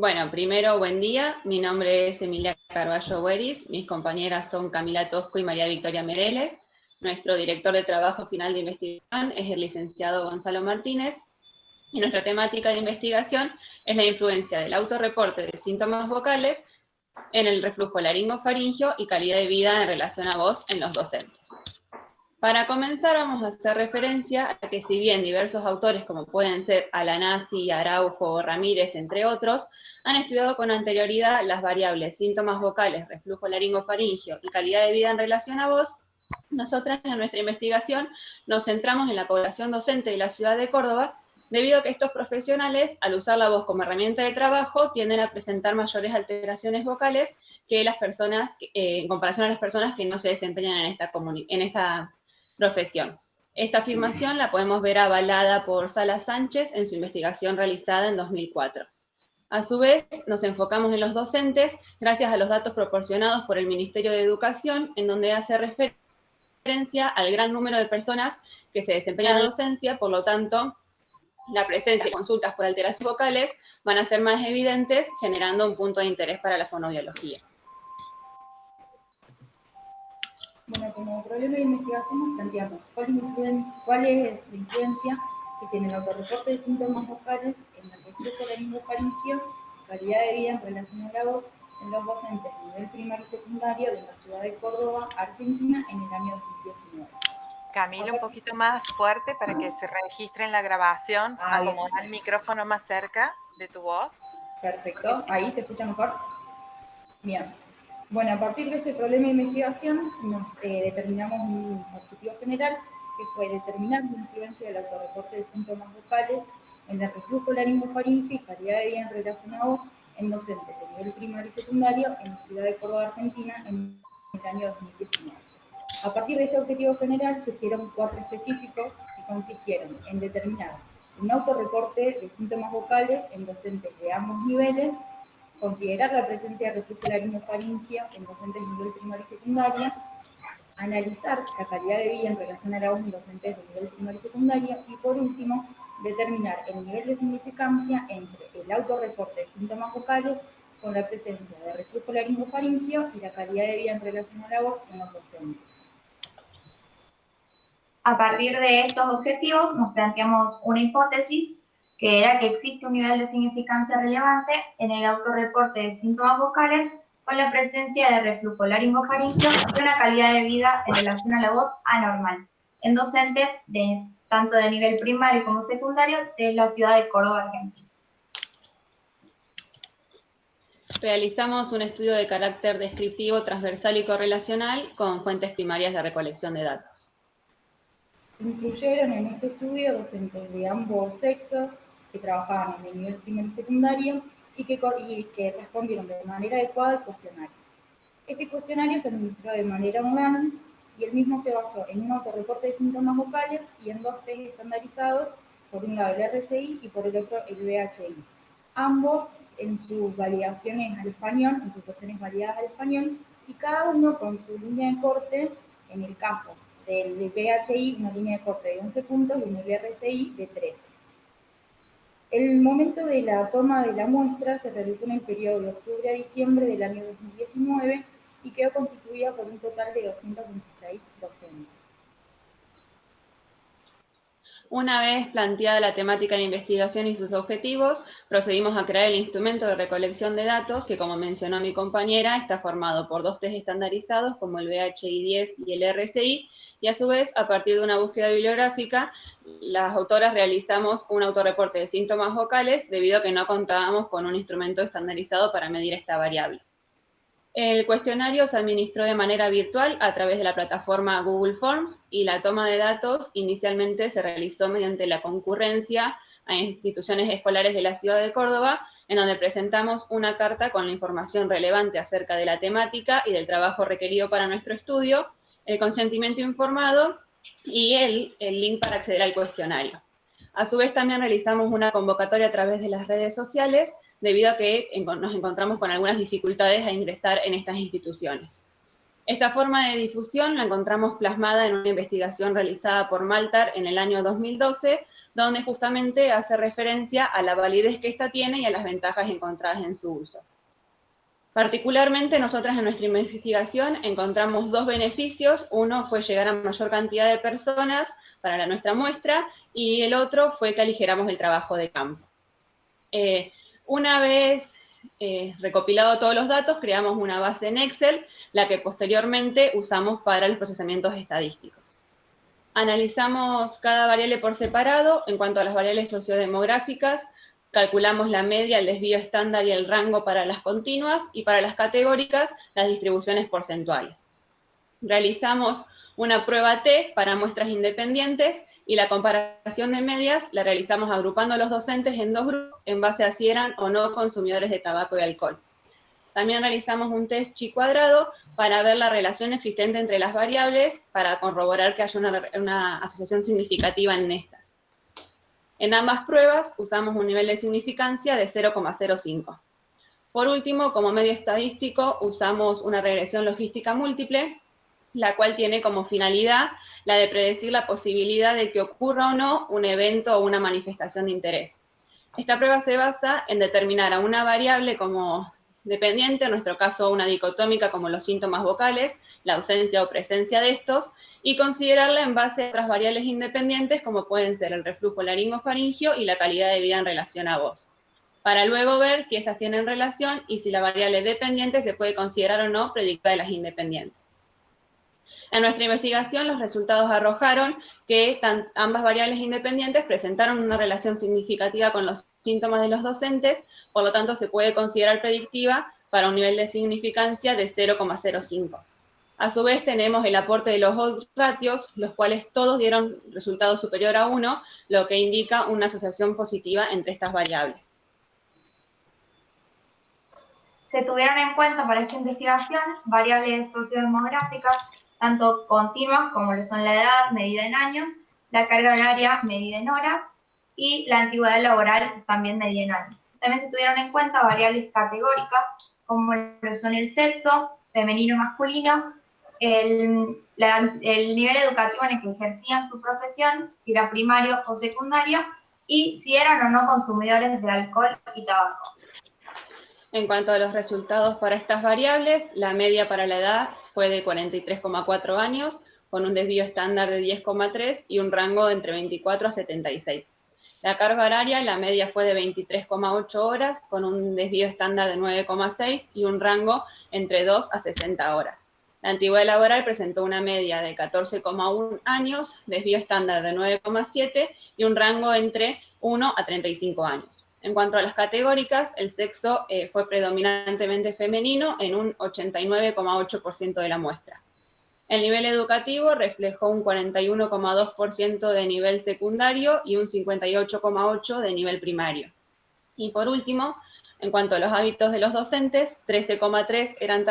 Bueno, primero, buen día. Mi nombre es Emilia Carballo Bueris. Mis compañeras son Camila Tosco y María Victoria Mereles. Nuestro director de trabajo final de investigación es el licenciado Gonzalo Martínez. Y nuestra temática de investigación es la influencia del autorreporte de síntomas vocales en el reflujo laringofaringio y calidad de vida en relación a voz en los docentes. Para comenzar vamos a hacer referencia a que si bien diversos autores como pueden ser Alanasi, Araujo, Ramírez, entre otros, han estudiado con anterioridad las variables síntomas vocales, reflujo laringofaringio y calidad de vida en relación a voz, nosotras en nuestra investigación nos centramos en la población docente de la ciudad de Córdoba, debido a que estos profesionales, al usar la voz como herramienta de trabajo, tienden a presentar mayores alteraciones vocales que las personas, eh, en comparación a las personas que no se desempeñan en esta, en esta profesión. Esta afirmación la podemos ver avalada por Sala Sánchez en su investigación realizada en 2004. A su vez, nos enfocamos en los docentes gracias a los datos proporcionados por el Ministerio de Educación, en donde hace referencia al gran número de personas que se desempeñan en docencia, por lo tanto, la presencia de consultas por alteraciones vocales van a ser más evidentes, generando un punto de interés para la fonobiología. Bueno, como problema de investigación nos planteamos cuál, cuál es la influencia que tiene el autorreporte de síntomas vocales en el reflujo laringofaringio, calidad de vida en relación a la voz en los docentes de nivel primario y secundario de la ciudad de Córdoba, Argentina, en el año 2019. Camila, un poquito más fuerte para que se registre en la grabación. Ah, Acomoda el micrófono más cerca de tu voz. Perfecto. ¿Ahí se escucha mejor? Bien. Bueno, a partir de este problema de investigación nos eh, determinamos un objetivo general que fue determinar la influencia del autorreporte de síntomas vocales en el reflujo laringofaringio y calidad de vida en relacionado en docentes de nivel primario y secundario en la ciudad de Córdoba, Argentina, en el año 2019. A partir de este objetivo general surgieron cuatro específicos que consistieron en determinar un autorreporte de síntomas vocales en docentes de ambos niveles considerar la presencia de reflujo laringofaringio en docentes de nivel primario y secundaria, analizar la calidad de vida en relación a la voz en docentes de nivel primario y secundaria, y por último, determinar el nivel de significancia entre el autorreporte de síntomas vocales con la presencia de reflujo laringofaringio y la calidad de vida en relación a la voz en los docentes. A partir de estos objetivos nos planteamos una hipótesis que era que existe un nivel de significancia relevante en el autorreporte de síntomas vocales con la presencia de reflujo laringofaringio y una calidad de vida en relación a la voz anormal en docentes de, tanto de nivel primario como secundario de la ciudad de Córdoba, Argentina. Realizamos un estudio de carácter descriptivo, transversal y correlacional con fuentes primarias de recolección de datos. Se incluyeron en este estudio docentes de ambos sexos, que trabajaban en el nivel primario y secundario y que, que respondieron de manera adecuada al cuestionario. Este cuestionario se administró de manera online y el mismo se basó en un autorreporte de síntomas vocales y en dos test estandarizados, por un lado el RCI y por el otro el VHI. Ambos en sus validaciones al español, en sus cuestiones validadas al español, y cada uno con su línea de corte, en el caso del VHI, una línea de corte de 11 puntos y en el RCI de 13. El momento de la toma de la muestra se realizó en el periodo de octubre a diciembre del año 2019 y quedó constituida por un total de 226 docentes. Una vez planteada la temática de investigación y sus objetivos, procedimos a crear el instrumento de recolección de datos, que como mencionó mi compañera, está formado por dos test estandarizados como el VHI-10 y el RCI, y a su vez, a partir de una búsqueda bibliográfica, las autoras realizamos un autorreporte de síntomas vocales debido a que no contábamos con un instrumento estandarizado para medir esta variable. El cuestionario se administró de manera virtual a través de la plataforma Google Forms y la toma de datos inicialmente se realizó mediante la concurrencia a instituciones escolares de la ciudad de Córdoba, en donde presentamos una carta con la información relevante acerca de la temática y del trabajo requerido para nuestro estudio, el consentimiento informado y el, el link para acceder al cuestionario. A su vez también realizamos una convocatoria a través de las redes sociales debido a que nos encontramos con algunas dificultades a ingresar en estas instituciones. Esta forma de difusión la encontramos plasmada en una investigación realizada por Maltar en el año 2012, donde justamente hace referencia a la validez que ésta tiene y a las ventajas encontradas en su uso. Particularmente, nosotras en nuestra investigación encontramos dos beneficios. Uno fue llegar a mayor cantidad de personas para nuestra muestra y el otro fue que aligeramos el trabajo de campo. Eh, una vez eh, recopilado todos los datos, creamos una base en Excel, la que posteriormente usamos para los procesamientos estadísticos. Analizamos cada variable por separado. En cuanto a las variables sociodemográficas, calculamos la media, el desvío estándar y el rango para las continuas, y para las categóricas, las distribuciones porcentuales. Realizamos una prueba T para muestras independientes, y la comparación de medias la realizamos agrupando a los docentes en dos grupos en base a si eran o no consumidores de tabaco y alcohol. También realizamos un test chi cuadrado para ver la relación existente entre las variables para corroborar que haya una, asociación significativa en estas. En ambas pruebas usamos un nivel de significancia de 0,05. Por último, como medio estadístico, usamos una regresión logística múltiple, la cual tiene como finalidad la de predecir la posibilidad de que ocurra o no un evento o una manifestación de interés. Esta prueba se basa en determinar a una variable como dependiente, en nuestro caso una dicotómica como los síntomas vocales, la ausencia o presencia de estos, y considerarla en base a otras variables independientes como pueden ser el reflujo laringofaringio y la calidad de vida en relación a voz, para luego ver si estas tienen relación y si la variable dependiente se puede considerar o no predicada de las independientes. En nuestra investigación los resultados arrojaron que ambas variables independientes presentaron una relación significativa con los síntomas de los docentes, por lo tanto se puede considerar predictiva para un nivel de significancia de 0,05. A su vez tenemos el aporte de los ratios, los cuales todos dieron resultado superior a 1, lo que indica una asociación positiva entre estas variables. Se tuvieron en cuenta para esta investigación variables sociodemográficas tanto continuas como lo son la edad medida en años, la carga horaria medida en horas y la antigüedad laboral también medida en años. También se tuvieron en cuenta variables categóricas como lo son el sexo, femenino y masculino, el, el nivel educativo en el que ejercían su profesión, si era primario o secundario, y si eran o no consumidores de alcohol y tabaco. En cuanto a los resultados para estas variables, la media para la edad fue de 43,4 años, con un desvío estándar de 10,3 y un rango de entre 24 a 76. La carga horaria, la media fue de 23,8 horas, con un desvío estándar de 9,6 y un rango entre 2 a 60 horas. La antigüedad laboral presentó una media de 14,1 años, desvío estándar de 9,7 y un rango entre 1 a 35 años. En cuanto a las categóricas, el sexo eh, fue predominantemente femenino en un 89,8% de la muestra. El nivel educativo reflejó un 41,2% de nivel secundario y un 58,8% de nivel primario. Y por último, en cuanto a los hábitos de los docentes, 13,3% eran,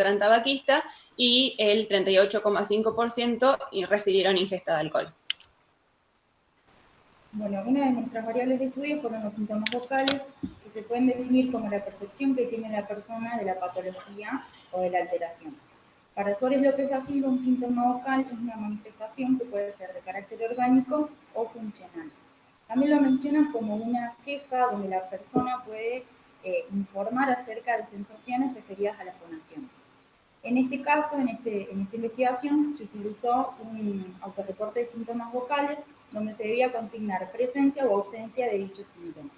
eran tabaquistas y el 38,5% refirieron ingesta de alcohol. Bueno, una de nuestras variables de estudio fueron los síntomas vocales, que se pueden definir como la percepción que tiene la persona de la patología o de la alteración. Para Suárez López Silva, un síntoma vocal es una manifestación que puede ser de carácter orgánico o funcional. También lo mencionan como una queja donde la persona puede eh, informar acerca de sensaciones referidas a la fonación. En este caso, en, este, en esta investigación, se utilizó un autorreporte de síntomas vocales donde se debía consignar presencia o ausencia de dichos síntomas.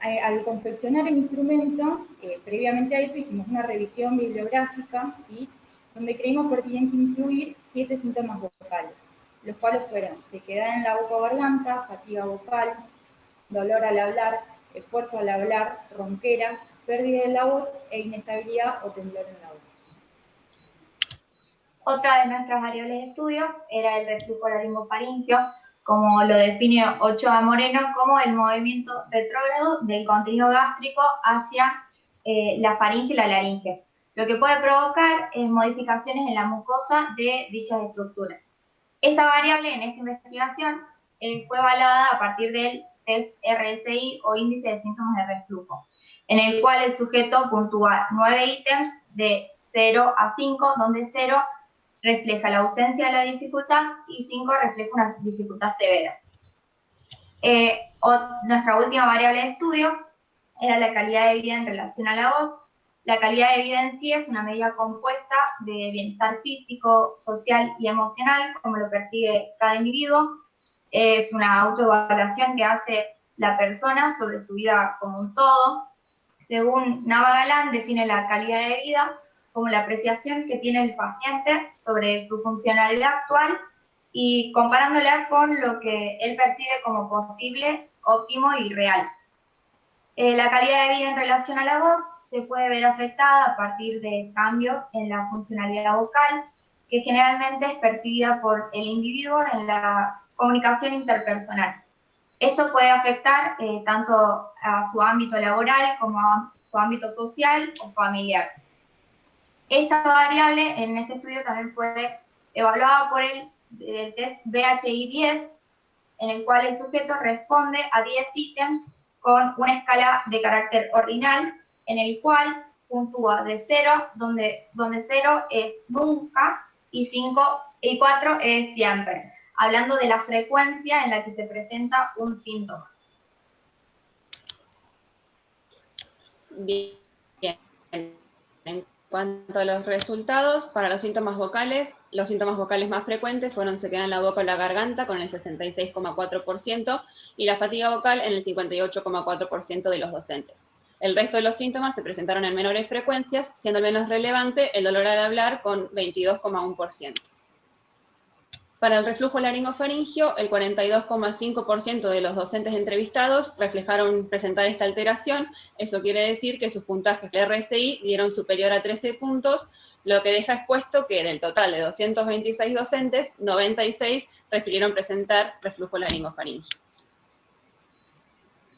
Al confeccionar el instrumento, eh, previamente a eso hicimos una revisión bibliográfica, ¿sí? donde creímos pertinente incluir siete síntomas vocales, los cuales fueron sequedad en la boca o garganta, fatiga vocal, dolor al hablar, esfuerzo al hablar, ronquera, pérdida de la voz e inestabilidad o temblor en la voz. Otra de nuestras variables de estudio era el reflujo laringofaringio, como lo define Ochoa Moreno, como el movimiento retrógrado del contenido gástrico hacia eh, la faringe y la laringe, lo que puede provocar eh, modificaciones en la mucosa de dichas estructuras. Esta variable en esta investigación eh, fue evaluada a partir del test RSI o índice de síntomas de reflujo, en el cual el sujeto puntúa nueve ítems de 0 a 5, donde 0 refleja la ausencia de la dificultad y 5 refleja una dificultad severa. Eh, nuestra última variable de estudio era la calidad de vida en relación a la voz. La calidad de vida en sí es una medida compuesta de bienestar físico, social y emocional, como lo percibe cada individuo. Es una autoevaluación que hace la persona sobre su vida como un todo. Según Nava Galán, define la calidad de vida como la apreciación que tiene el paciente sobre su funcionalidad actual y comparándola con lo que él percibe como posible, óptimo y real. Eh, la calidad de vida en relación a la voz se puede ver afectada a partir de cambios en la funcionalidad vocal, que generalmente es percibida por el individuo en la comunicación interpersonal. Esto puede afectar eh, tanto a su ámbito laboral como a su ámbito social o familiar. Esta variable en este estudio también fue evaluada por el, test BHI-10, en el cual el sujeto responde a 10 ítems con una escala de carácter ordinal, en el cual puntúa de 0, donde, donde 0 es nunca y 5 y 4 es siempre, hablando de la frecuencia en la que se presenta un síntoma. Bien. Cuanto a los resultados, para los síntomas vocales, los síntomas vocales más frecuentes fueron se en la boca o la garganta con el 66,4% y la fatiga vocal en el 58,4% de los docentes. El resto de los síntomas se presentaron en menores frecuencias, siendo menos relevante el dolor al hablar con 22,1%. Para el reflujo laringofaringio, el 42,5% de los docentes entrevistados reflejaron presentar esta alteración. Eso quiere decir que sus puntajes de RSI dieron superior a 13 puntos, lo que deja expuesto que del total de 226 docentes, 96 refirieron presentar reflujo laringofaringio.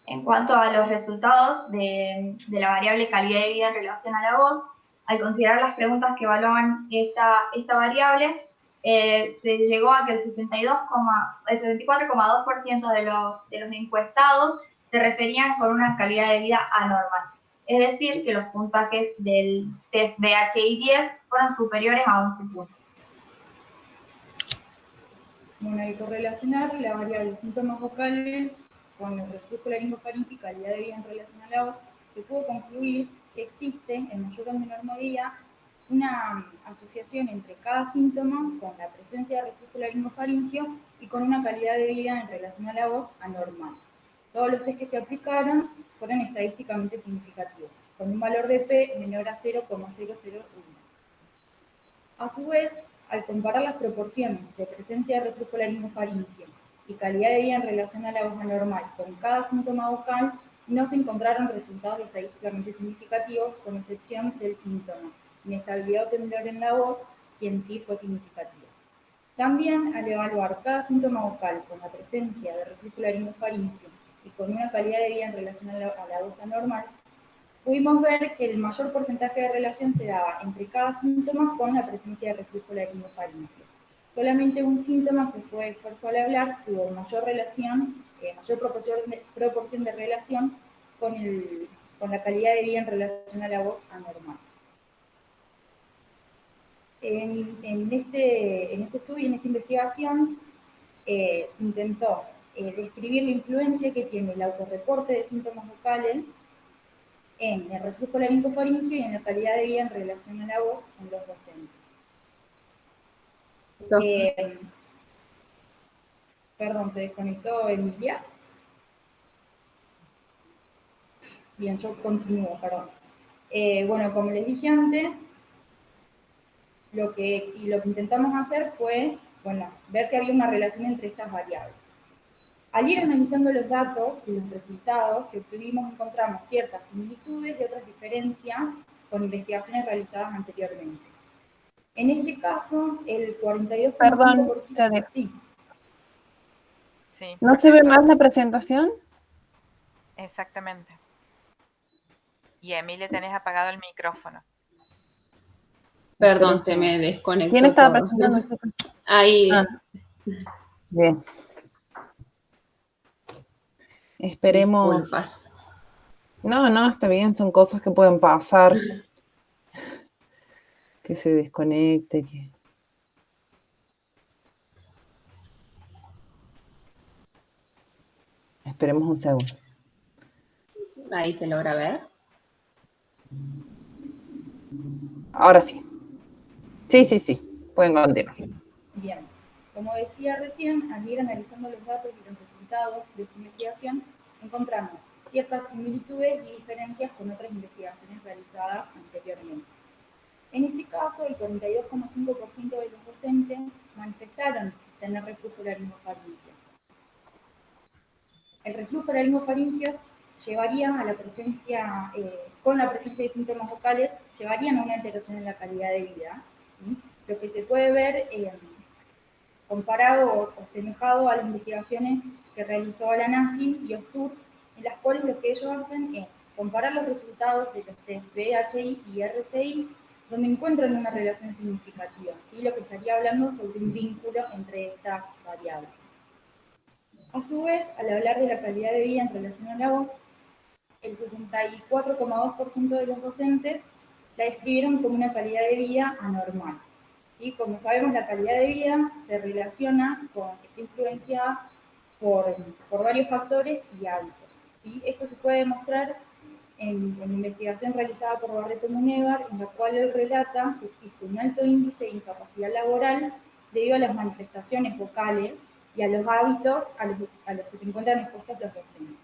En cuanto a los resultados de, la variable calidad de vida en relación a la voz, al considerar las preguntas que evaluaban esta, esta variable, eh, se llegó a que el, 62, el 74,2% de los, de los encuestados se referían con una calidad de vida anormal. Es decir, que los puntajes del test BHI-10 fueron superiores a 11 puntos. Bueno, hay que correlacionar la variable síntomas vocales con el reflujo laringofaringio y calidad de vida en relación a la voz, se pudo concluir que existe, en mayor o menor medida, una asociación entre cada síntoma con la presencia de reflujo laringofaringio y con una calidad de vida en relación a la voz anormal. Todos los test que se aplicaron fueron estadísticamente significativos, con un valor de P menor a 0,001. A su vez, al comparar las proporciones de presencia de reflujo laringofaringio y calidad de vida en relación a la voz anormal con cada síntoma vocal, no se encontraron resultados estadísticamente significativos, con excepción del síntoma inestabilidad o temblor en la voz, y en sí fue significativo. También, al evaluar cada síntoma vocal con la presencia de reflujo laringofaringio y con una calidad de vida en relación a la, voz anormal, pudimos ver que el mayor porcentaje de relación se daba entre cada síntoma con la presencia de reflujo laringofaringio. Solamente un síntoma que fue esfuerzo al hablar tuvo mayor relación, eh, mayor proporción de, relación con, con la calidad de vida en relación a la voz anormal. En, este, en este estudio, en esta investigación, eh, se intentó eh, describir la influencia que tiene el autorreporte de síntomas vocales en el reflujo laringofaringio y en la calidad de vida en relación a la voz en los docentes. Eh, perdón, ¿se desconectó Emilia? Bien, yo continúo, perdón. bueno, como les dije antes, lo que, y lo que intentamos hacer fue, bueno, ver si había una relación entre estas variables. Al ir analizando los datos y los resultados que obtuvimos, encontramos ciertas similitudes y otras diferencias con investigaciones realizadas anteriormente. En este caso, el 42%... Perdón, se sí. Sí. ¿No se ve más la presentación? Exactamente. Y Emilia, tenés apagado el micrófono. Perdón, se me desconectó. ¿Quién estaba presentando? Ahí. Ah. Bien. Esperemos. No, no, está bien, son cosas que pueden pasar. Que se desconecte, que. Esperemos un segundo. Ahí se logra ver. Ahora sí. Sí, sí, sí. Pueden continuar. Bien. Como decía recién, al ir analizando los datos y los resultados de esta investigación, encontramos ciertas similitudes y diferencias con otras investigaciones realizadas anteriormente. En este caso, el 42,5% de los docentes manifestaron tener reflujo laringofaringeo. El reflujo laringofaringeo llevaría a la presencia, eh, con la presencia de síntomas vocales, llevarían a una alteración en la calidad de vida. Lo que se puede ver eh, comparado o, asemejado a las investigaciones que realizó la NACI y OSTUR, en las cuales lo que ellos hacen es comparar los resultados de los test BHI y RCI, donde encuentran una relación significativa, ¿sí? lo que estaría hablando sobre un vínculo entre estas variables. A su vez, al hablar de la calidad de vida en relación a la voz, el 64,2% de los docentes la describieron como una calidad de vida anormal. Y como sabemos, la calidad de vida se relaciona con, está influenciada por, por varios factores y hábitos. y Esto se puede demostrar en, en investigación realizada por Barreto Munevar, en la cual él relata que existe un alto índice de incapacidad laboral debido a las manifestaciones vocales y a los hábitos a los, a los que se encuentran expuestos los docentes.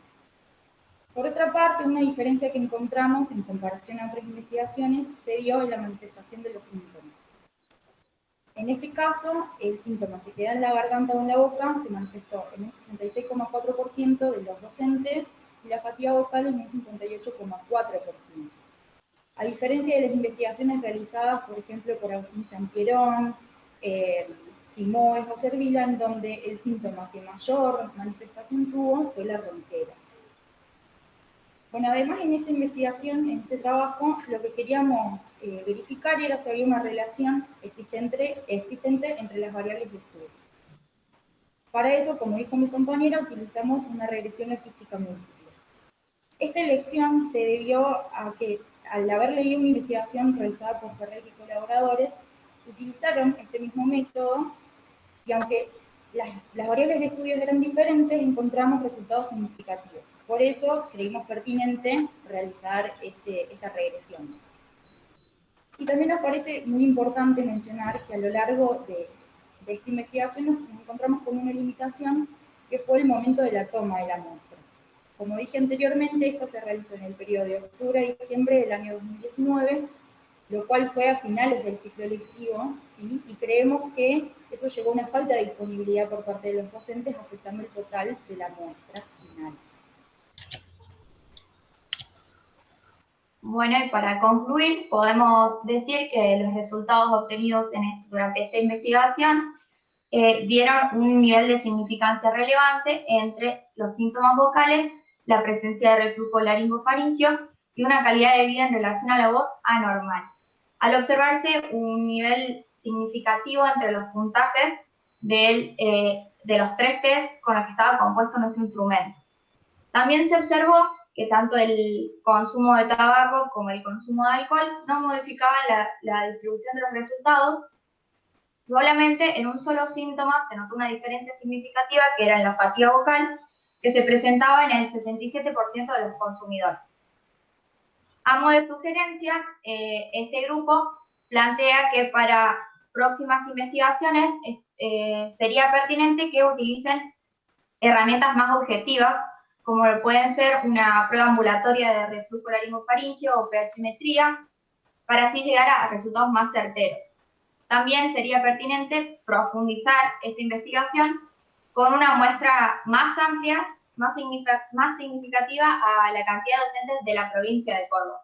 Por otra parte, una diferencia que encontramos en comparación a otras investigaciones se dio en la manifestación de los síntomas. En este caso, el síntoma se queda en la garganta o en la boca, se manifestó en un 66,4% de los docentes y la fatiga vocal en un 58,4%. A diferencia de las investigaciones realizadas, por ejemplo, por Agustín Sampierón, eh, Simoes o Servila, en donde el síntoma que mayor manifestación tuvo fue la ronquera. Bueno, además en esta investigación, en este trabajo, lo que queríamos eh, verificar era si había una relación existente, entre las variables de estudio. Para eso, como dijo mi compañera, utilizamos una regresión logística múltiple. Esta elección se debió a que, al haber leído una investigación realizada por Ferrer y colaboradores, utilizaron este mismo método y aunque las variables de estudio eran diferentes, encontramos resultados significativos. Por eso creímos pertinente realizar este, esta regresión. Y también nos parece muy importante mencionar que a lo largo de, esta investigación nos encontramos con una limitación que fue el momento de la toma de la muestra. Como dije anteriormente, esto se realizó en el periodo de octubre a diciembre del año 2019, lo cual fue a finales del ciclo lectivo, y creemos que eso llevó a una falta de disponibilidad por parte de los docentes, afectando el total de la muestra final. Bueno, y para concluir, podemos decir que los resultados obtenidos durante esta investigación eh, dieron un nivel de significancia relevante entre los síntomas vocales, la presencia de reflujo laringofaringio y una calidad de vida en relación a la voz anormal. Al observarse un nivel significativo entre los puntajes eh, de los tres test con los que estaba compuesto nuestro instrumento. También se observó que tanto el consumo de tabaco como el consumo de alcohol no modificaban la, distribución de los resultados, solamente en un solo síntoma se notó una diferencia significativa que era en la fatiga vocal, que se presentaba en el 67% de los consumidores. A modo de sugerencia, eh, este grupo plantea que para próximas investigaciones eh, sería pertinente que utilicen herramientas más objetivas como pueden ser una prueba ambulatoria de reflujo laringofaringio o pHmetría, para así llegar a resultados más certeros. También sería pertinente profundizar esta investigación con una muestra más amplia, más, significativa a la cantidad de docentes de la provincia de Córdoba.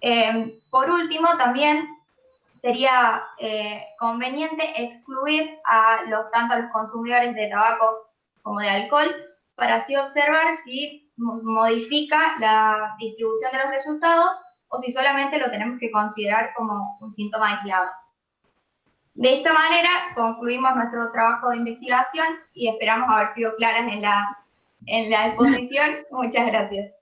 Em, por último, también sería eh, conveniente excluir a los, tanto a los consumidores de tabaco como de alcohol para así observar si modifica la distribución de los resultados o si solamente lo tenemos que considerar como un síntoma aislado. De esta manera concluimos nuestro trabajo de investigación y esperamos haber sido claras en la, en la exposición. Muchas gracias.